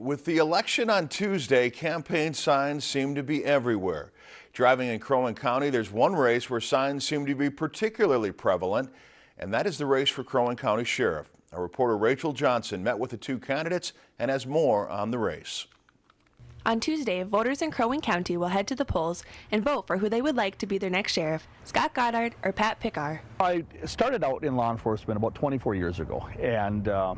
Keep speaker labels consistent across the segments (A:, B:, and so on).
A: With the election on Tuesday, campaign signs seem to be everywhere. Driving in Crow Wing County, there's one race where signs seem to be particularly prevalent, and that is the race for Crow Wing County Sheriff. Our reporter Rachel Johnson met with the two candidates and has more on the race.
B: On Tuesday, voters in Crow Wing County will head to the polls and vote for who they would like to be their next sheriff, Scott Goddard or Pat Pickar.
C: I started out in law enforcement about 24 years ago, and uh,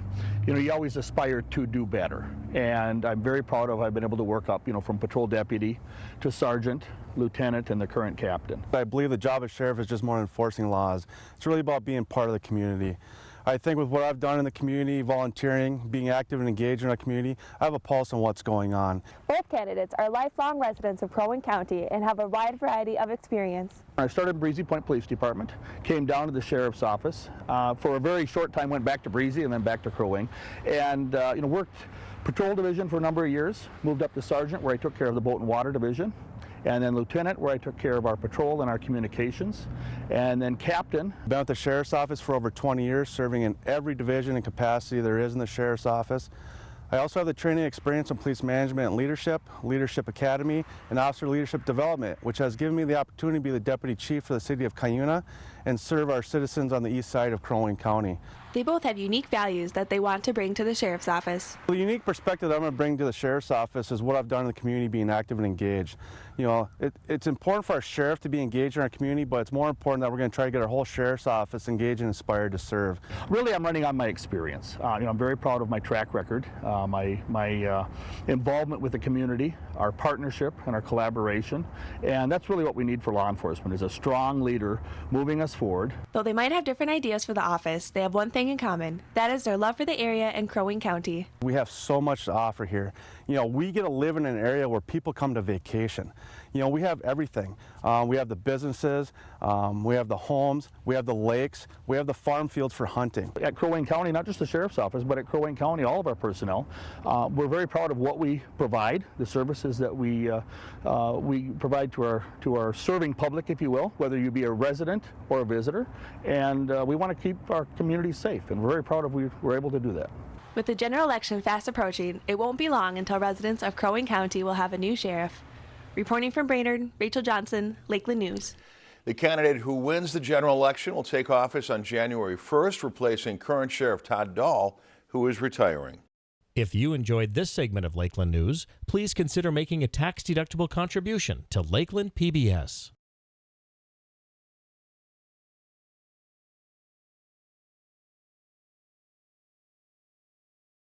C: you know, you always aspire to do better. And I'm very proud of I've been able to work up, you know, from patrol deputy to sergeant, lieutenant, and the current captain.
D: I believe the job of sheriff is just more enforcing laws. It's really about being part of the community. I think with what I've done in the community, volunteering, being active and engaged in our community, I have a pulse on what's going on.
B: Both candidates are lifelong residents of Crow Wing County and have a wide variety of experience.
C: I started Breezy Point Police Department, came down to the sheriff's office. Uh, for a very short time went back to Breezy and then back to Crow Wing and uh, you know worked patrol division for a number of years, moved up to sergeant where I took care of the boat and water division and then lieutenant where I took care of our patrol and our communications, and then captain.
D: Been at the sheriff's office for over 20 years, serving in every division and capacity there is in the sheriff's office. I also have the training experience in police management and leadership, Leadership Academy, and Officer Leadership Development, which has given me the opportunity to be the Deputy Chief for the City of Cuyuna and serve our citizens on the east side of Crow Wing County.
B: They both have unique values that they want to bring to the Sheriff's Office.
D: The unique perspective that I'm going to bring to the Sheriff's Office is what I've done in the community being active and engaged. You know, it, it's important for our Sheriff to be engaged in our community, but it's more important that we're going to try to get our whole Sheriff's Office engaged and inspired to serve.
C: Really, I'm running on my experience. Uh, you know, I'm very proud of my track record, uh, my, my uh, involvement with the community, our partnership and our collaboration, and that's really what we need for law enforcement is a strong leader moving us forward.
B: Though they might have different ideas for the office, they have one thing in common. That is their love for the area and Crow Wing County.
D: We have so much to offer here. You know, we get to live in an area where people come to vacation. You know, we have everything. Um, we have the businesses, um, we have the homes, we have the lakes, we have the farm fields for hunting.
C: At Crow Wing County, not just the Sheriff's Office, but at Crow Wing County, all of our personnel, uh, we're very proud of what we provide, the services that we, uh, uh, we provide to our, to our serving public, if you will, whether you be a resident or a visitor, and uh, we want to keep our community safe, and we're very proud of we we're able to do that.
B: With the general election fast approaching, it won't be long until residents of Crow Wing County will have a new sheriff. Reporting from Brainerd, Rachel Johnson, Lakeland News.
A: The candidate who wins the general election will take office on January 1st, replacing current Sheriff Todd Dahl, who is retiring.
E: If you enjoyed this segment of Lakeland News, please consider making a tax-deductible contribution to Lakeland PBS.